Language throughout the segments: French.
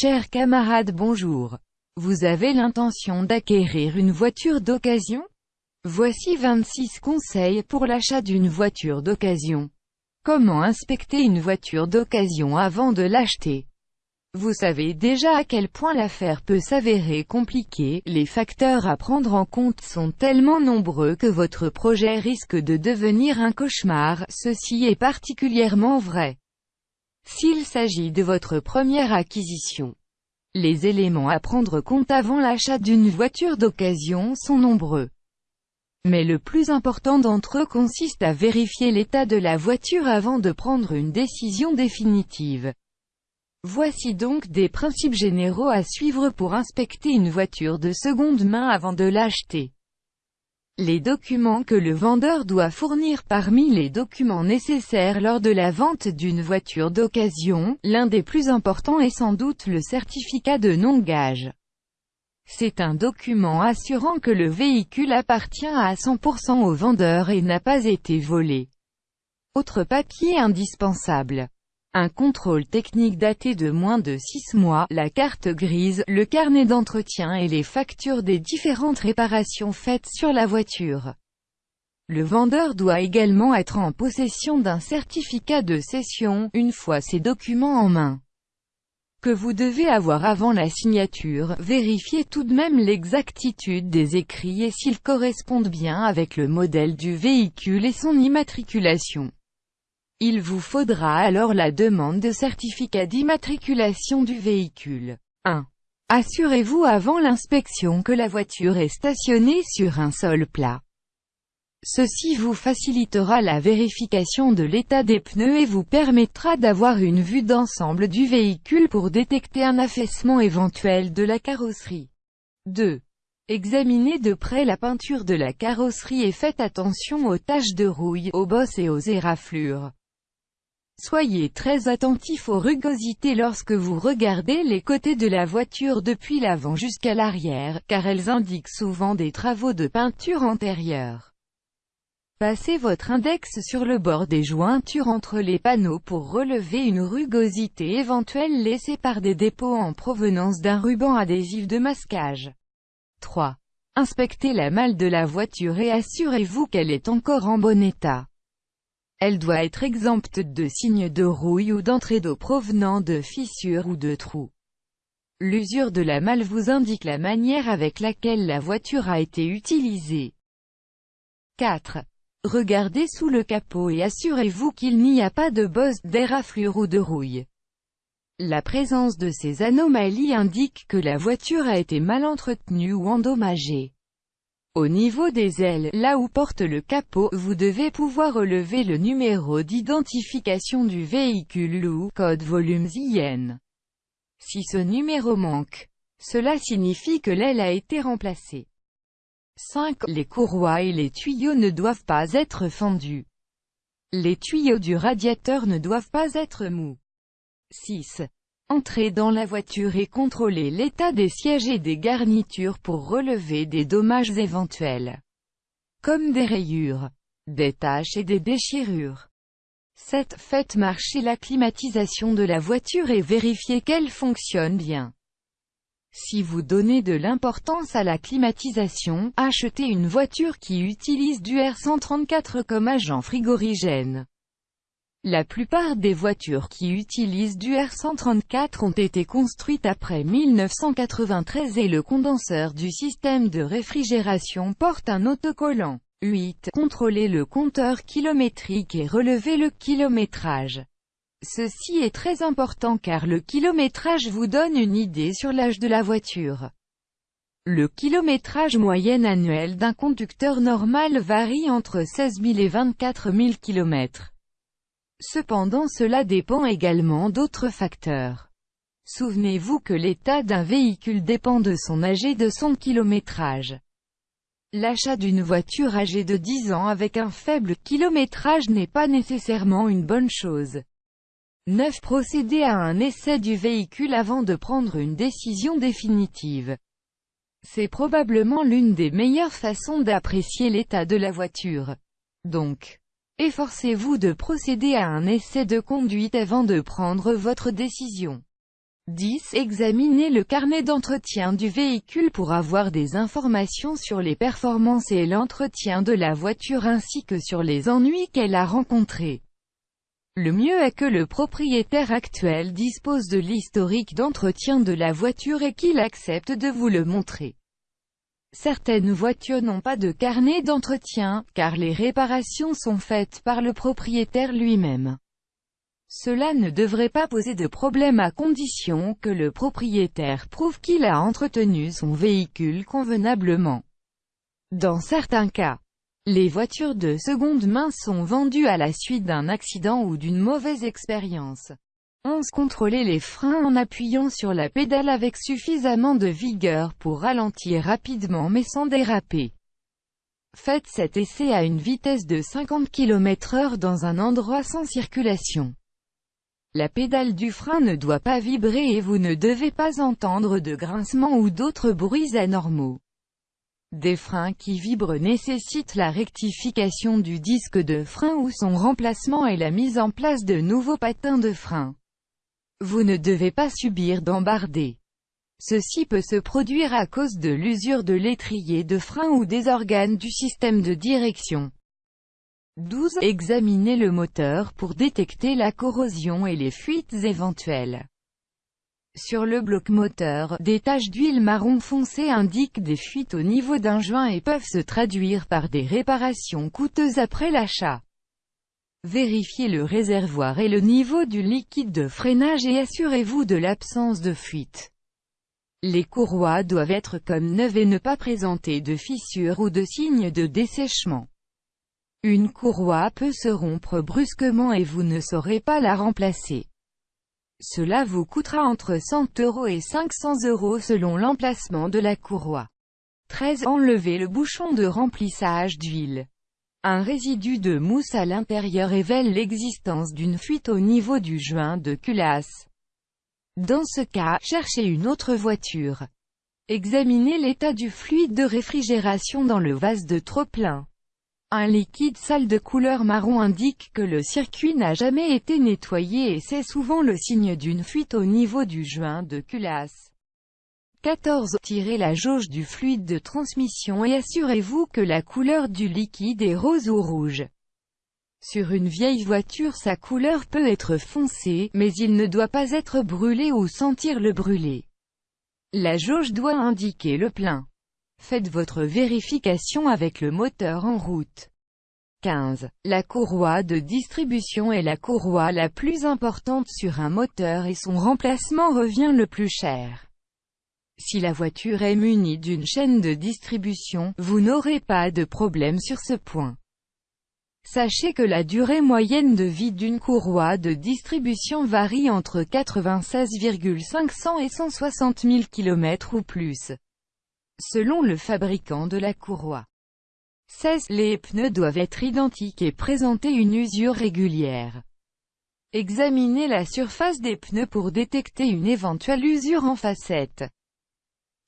Chers camarades bonjour. Vous avez l'intention d'acquérir une voiture d'occasion? Voici 26 conseils pour l'achat d'une voiture d'occasion. Comment inspecter une voiture d'occasion avant de l'acheter? Vous savez déjà à quel point l'affaire peut s'avérer compliquée, les facteurs à prendre en compte sont tellement nombreux que votre projet risque de devenir un cauchemar, ceci est particulièrement vrai. S'il s'agit de votre première acquisition, les éléments à prendre compte avant l'achat d'une voiture d'occasion sont nombreux. Mais le plus important d'entre eux consiste à vérifier l'état de la voiture avant de prendre une décision définitive. Voici donc des principes généraux à suivre pour inspecter une voiture de seconde main avant de l'acheter. Les documents que le vendeur doit fournir Parmi les documents nécessaires lors de la vente d'une voiture d'occasion, l'un des plus importants est sans doute le certificat de non-gage. C'est un document assurant que le véhicule appartient à 100% au vendeur et n'a pas été volé. Autre papier indispensable. Un contrôle technique daté de moins de 6 mois, la carte grise, le carnet d'entretien et les factures des différentes réparations faites sur la voiture. Le vendeur doit également être en possession d'un certificat de cession, une fois ces documents en main. Que vous devez avoir avant la signature, vérifiez tout de même l'exactitude des écrits et s'ils correspondent bien avec le modèle du véhicule et son immatriculation. Il vous faudra alors la demande de certificat d'immatriculation du véhicule. 1. Assurez-vous avant l'inspection que la voiture est stationnée sur un sol plat. Ceci vous facilitera la vérification de l'état des pneus et vous permettra d'avoir une vue d'ensemble du véhicule pour détecter un affaissement éventuel de la carrosserie. 2. Examinez de près la peinture de la carrosserie et faites attention aux taches de rouille, aux bosses et aux éraflures. Soyez très attentif aux rugosités lorsque vous regardez les côtés de la voiture depuis l'avant jusqu'à l'arrière, car elles indiquent souvent des travaux de peinture antérieure. Passez votre index sur le bord des jointures entre les panneaux pour relever une rugosité éventuelle laissée par des dépôts en provenance d'un ruban adhésif de masquage. 3. Inspectez la malle de la voiture et assurez-vous qu'elle est encore en bon état. Elle doit être exempte de signes de rouille ou d'entrée d'eau provenant de fissures ou de trous. L'usure de la malle vous indique la manière avec laquelle la voiture a été utilisée. 4. Regardez sous le capot et assurez-vous qu'il n'y a pas de bosse, d'éraflure ou de rouille. La présence de ces anomalies indique que la voiture a été mal entretenue ou endommagée. Au niveau des ailes, là où porte le capot, vous devez pouvoir relever le numéro d'identification du véhicule ou code volume IN. Si ce numéro manque, cela signifie que l'aile a été remplacée. 5. Les courroies et les tuyaux ne doivent pas être fendus. Les tuyaux du radiateur ne doivent pas être mous. 6. Entrez dans la voiture et contrôlez l'état des sièges et des garnitures pour relever des dommages éventuels, comme des rayures, des taches et des déchirures. 7. Faites marcher la climatisation de la voiture et vérifiez qu'elle fonctionne bien. Si vous donnez de l'importance à la climatisation, achetez une voiture qui utilise du R134 comme agent frigorigène. La plupart des voitures qui utilisent du R134 ont été construites après 1993 et le condenseur du système de réfrigération porte un autocollant. 8. Contrôlez le compteur kilométrique et relevez le kilométrage. Ceci est très important car le kilométrage vous donne une idée sur l'âge de la voiture. Le kilométrage moyen annuel d'un conducteur normal varie entre 16 000 et 24 000 km. Cependant cela dépend également d'autres facteurs. Souvenez-vous que l'état d'un véhicule dépend de son âge et de son kilométrage. L'achat d'une voiture âgée de 10 ans avec un faible kilométrage n'est pas nécessairement une bonne chose. 9. Procédez à un essai du véhicule avant de prendre une décision définitive. C'est probablement l'une des meilleures façons d'apprécier l'état de la voiture. Donc, Efforcez-vous de procéder à un essai de conduite avant de prendre votre décision. 10. Examinez le carnet d'entretien du véhicule pour avoir des informations sur les performances et l'entretien de la voiture ainsi que sur les ennuis qu'elle a rencontrés. Le mieux est que le propriétaire actuel dispose de l'historique d'entretien de la voiture et qu'il accepte de vous le montrer. Certaines voitures n'ont pas de carnet d'entretien, car les réparations sont faites par le propriétaire lui-même. Cela ne devrait pas poser de problème à condition que le propriétaire prouve qu'il a entretenu son véhicule convenablement. Dans certains cas, les voitures de seconde main sont vendues à la suite d'un accident ou d'une mauvaise expérience. 11. Contrôlez les freins en appuyant sur la pédale avec suffisamment de vigueur pour ralentir rapidement mais sans déraper. Faites cet essai à une vitesse de 50 km h dans un endroit sans circulation. La pédale du frein ne doit pas vibrer et vous ne devez pas entendre de grincement ou d'autres bruits anormaux. Des freins qui vibrent nécessitent la rectification du disque de frein ou son remplacement et la mise en place de nouveaux patins de frein. Vous ne devez pas subir d'embardé. Ceci peut se produire à cause de l'usure de l'étrier de frein ou des organes du système de direction. 12. Examinez le moteur pour détecter la corrosion et les fuites éventuelles. Sur le bloc moteur, des taches d'huile marron foncé indiquent des fuites au niveau d'un joint et peuvent se traduire par des réparations coûteuses après l'achat. Vérifiez le réservoir et le niveau du liquide de freinage et assurez-vous de l'absence de fuite. Les courroies doivent être comme neuves et ne pas présenter de fissures ou de signes de dessèchement. Une courroie peut se rompre brusquement et vous ne saurez pas la remplacer. Cela vous coûtera entre 100 euros et 500 euros selon l'emplacement de la courroie. 13. Enlevez le bouchon de remplissage d'huile. Un résidu de mousse à l'intérieur révèle l'existence d'une fuite au niveau du joint de culasse. Dans ce cas, cherchez une autre voiture. Examinez l'état du fluide de réfrigération dans le vase de trop-plein. Un liquide sale de couleur marron indique que le circuit n'a jamais été nettoyé et c'est souvent le signe d'une fuite au niveau du joint de culasse. 14. Tirez la jauge du fluide de transmission et assurez-vous que la couleur du liquide est rose ou rouge. Sur une vieille voiture sa couleur peut être foncée, mais il ne doit pas être brûlé ou sentir le brûler. La jauge doit indiquer le plein. Faites votre vérification avec le moteur en route. 15. La courroie de distribution est la courroie la plus importante sur un moteur et son remplacement revient le plus cher. Si la voiture est munie d'une chaîne de distribution, vous n'aurez pas de problème sur ce point. Sachez que la durée moyenne de vie d'une courroie de distribution varie entre 96,500 et 160 000 km ou plus selon le fabricant de la courroie. 16. Les pneus doivent être identiques et présenter une usure régulière. Examinez la surface des pneus pour détecter une éventuelle usure en facette.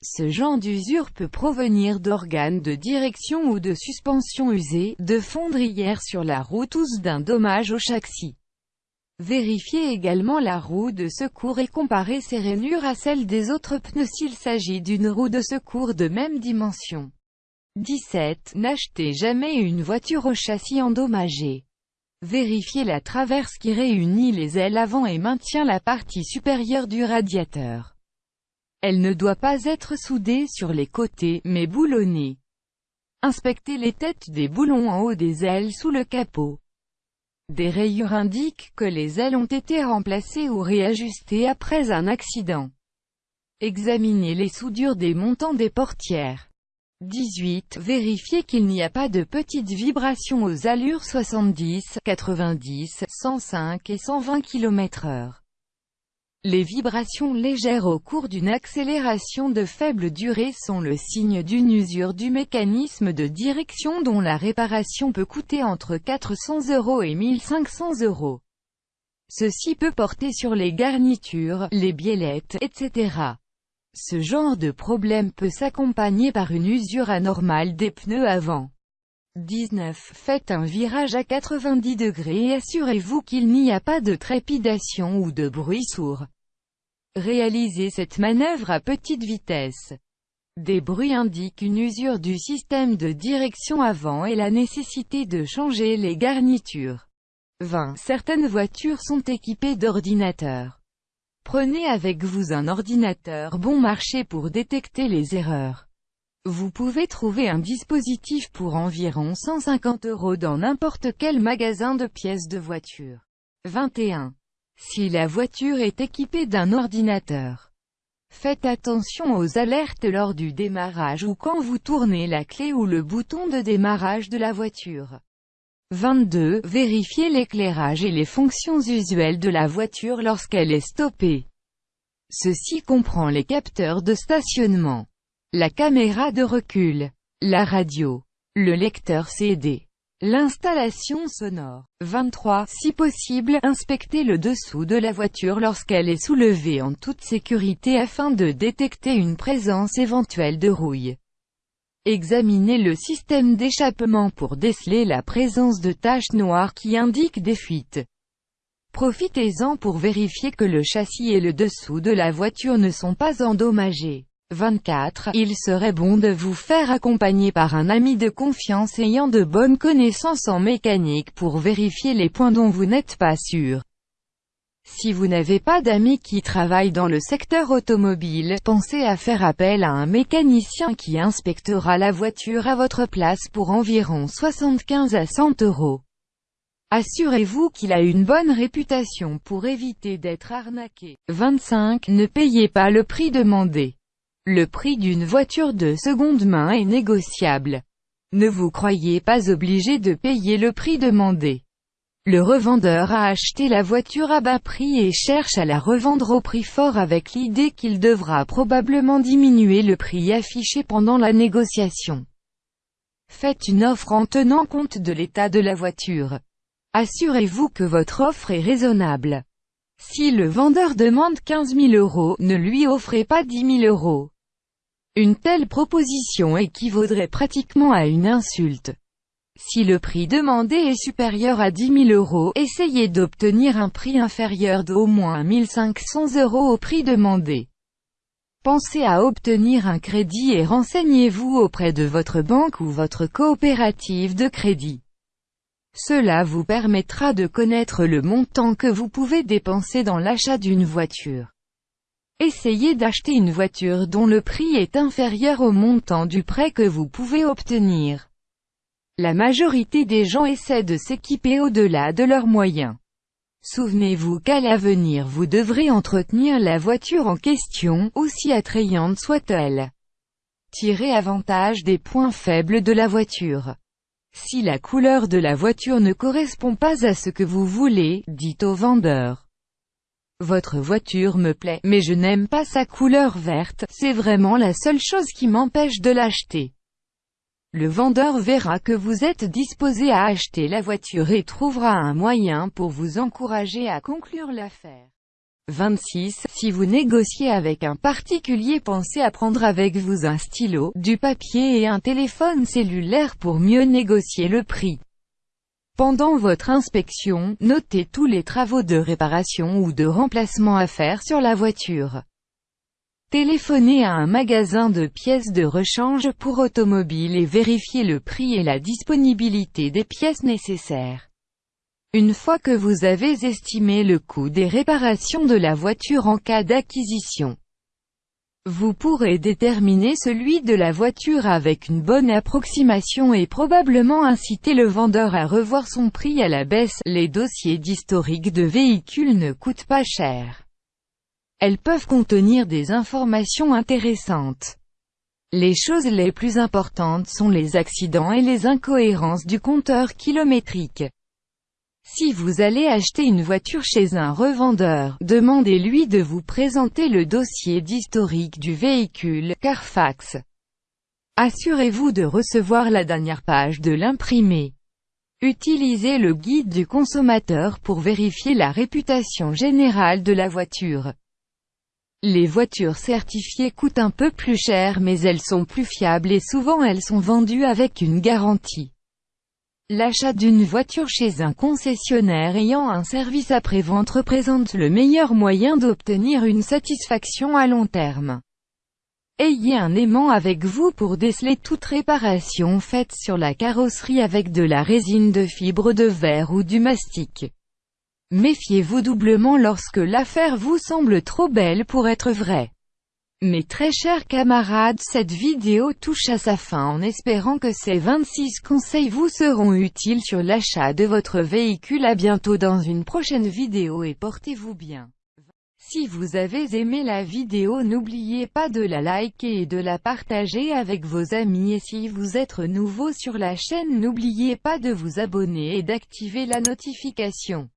Ce genre d'usure peut provenir d'organes de direction ou de suspension usées, de fondrières sur la route ou d'un dommage au châssis. Vérifiez également la roue de secours et comparez ses rainures à celles des autres pneus s'il s'agit d'une roue de secours de même dimension. 17. N'achetez jamais une voiture au châssis endommagé. Vérifiez la traverse qui réunit les ailes avant et maintient la partie supérieure du radiateur. Elle ne doit pas être soudée sur les côtés, mais boulonnée. Inspectez les têtes des boulons en haut des ailes sous le capot. Des rayures indiquent que les ailes ont été remplacées ou réajustées après un accident. Examinez les soudures des montants des portières. 18. Vérifiez qu'il n'y a pas de petites vibrations aux allures 70, 90, 105 et 120 km/h. Les vibrations légères au cours d'une accélération de faible durée sont le signe d'une usure du mécanisme de direction dont la réparation peut coûter entre 400 euros et 1500 euros. Ceci peut porter sur les garnitures, les biellettes, etc. Ce genre de problème peut s'accompagner par une usure anormale des pneus avant. 19. Faites un virage à 90 degrés et assurez-vous qu'il n'y a pas de trépidation ou de bruit sourd. Réalisez cette manœuvre à petite vitesse. Des bruits indiquent une usure du système de direction avant et la nécessité de changer les garnitures. 20. Certaines voitures sont équipées d'ordinateurs. Prenez avec vous un ordinateur bon marché pour détecter les erreurs. Vous pouvez trouver un dispositif pour environ 150 euros dans n'importe quel magasin de pièces de voiture. 21. Si la voiture est équipée d'un ordinateur, faites attention aux alertes lors du démarrage ou quand vous tournez la clé ou le bouton de démarrage de la voiture. 22. Vérifiez l'éclairage et les fonctions usuelles de la voiture lorsqu'elle est stoppée. Ceci comprend les capteurs de stationnement, la caméra de recul, la radio, le lecteur CD, l'installation sonore. 23. Si possible, inspectez le dessous de la voiture lorsqu'elle est soulevée en toute sécurité afin de détecter une présence éventuelle de rouille. Examinez le système d'échappement pour déceler la présence de taches noires qui indiquent des fuites. Profitez-en pour vérifier que le châssis et le dessous de la voiture ne sont pas endommagés. 24. Il serait bon de vous faire accompagner par un ami de confiance ayant de bonnes connaissances en mécanique pour vérifier les points dont vous n'êtes pas sûr. Si vous n'avez pas d'amis qui travaillent dans le secteur automobile, pensez à faire appel à un mécanicien qui inspectera la voiture à votre place pour environ 75 à 100 euros. Assurez-vous qu'il a une bonne réputation pour éviter d'être arnaqué. 25. Ne payez pas le prix demandé. Le prix d'une voiture de seconde main est négociable. Ne vous croyez pas obligé de payer le prix demandé. Le revendeur a acheté la voiture à bas prix et cherche à la revendre au prix fort avec l'idée qu'il devra probablement diminuer le prix affiché pendant la négociation. Faites une offre en tenant compte de l'état de la voiture. Assurez-vous que votre offre est raisonnable. Si le vendeur demande 15 000 euros, ne lui offrez pas 10 000 euros. Une telle proposition équivaudrait pratiquement à une insulte. Si le prix demandé est supérieur à 10 000 euros, essayez d'obtenir un prix inférieur d'au moins 1500 euros au prix demandé. Pensez à obtenir un crédit et renseignez-vous auprès de votre banque ou votre coopérative de crédit. Cela vous permettra de connaître le montant que vous pouvez dépenser dans l'achat d'une voiture. Essayez d'acheter une voiture dont le prix est inférieur au montant du prêt que vous pouvez obtenir. La majorité des gens essaient de s'équiper au-delà de leurs moyens. Souvenez-vous qu'à l'avenir vous devrez entretenir la voiture en question, aussi attrayante soit-elle. Tirez avantage des points faibles de la voiture. Si la couleur de la voiture ne correspond pas à ce que vous voulez, dites au vendeur. Votre voiture me plaît, mais je n'aime pas sa couleur verte, c'est vraiment la seule chose qui m'empêche de l'acheter. Le vendeur verra que vous êtes disposé à acheter la voiture et trouvera un moyen pour vous encourager à conclure l'affaire. 26. Si vous négociez avec un particulier pensez à prendre avec vous un stylo, du papier et un téléphone cellulaire pour mieux négocier le prix. Pendant votre inspection, notez tous les travaux de réparation ou de remplacement à faire sur la voiture. Téléphonez à un magasin de pièces de rechange pour automobile et vérifiez le prix et la disponibilité des pièces nécessaires. Une fois que vous avez estimé le coût des réparations de la voiture en cas d'acquisition, vous pourrez déterminer celui de la voiture avec une bonne approximation et probablement inciter le vendeur à revoir son prix à la baisse. Les dossiers d'historique de véhicules ne coûtent pas cher. Elles peuvent contenir des informations intéressantes. Les choses les plus importantes sont les accidents et les incohérences du compteur kilométrique. Si vous allez acheter une voiture chez un revendeur, demandez-lui de vous présenter le dossier d'historique du véhicule, Carfax. Assurez-vous de recevoir la dernière page de l'imprimé. Utilisez le guide du consommateur pour vérifier la réputation générale de la voiture. Les voitures certifiées coûtent un peu plus cher mais elles sont plus fiables et souvent elles sont vendues avec une garantie. L'achat d'une voiture chez un concessionnaire ayant un service après-vente représente le meilleur moyen d'obtenir une satisfaction à long terme. Ayez un aimant avec vous pour déceler toute réparation faite sur la carrosserie avec de la résine de fibre de verre ou du mastic. Méfiez-vous doublement lorsque l'affaire vous semble trop belle pour être vraie. Mes très chers camarades cette vidéo touche à sa fin en espérant que ces 26 conseils vous seront utiles sur l'achat de votre véhicule à bientôt dans une prochaine vidéo et portez-vous bien. Si vous avez aimé la vidéo n'oubliez pas de la liker et de la partager avec vos amis et si vous êtes nouveau sur la chaîne n'oubliez pas de vous abonner et d'activer la notification.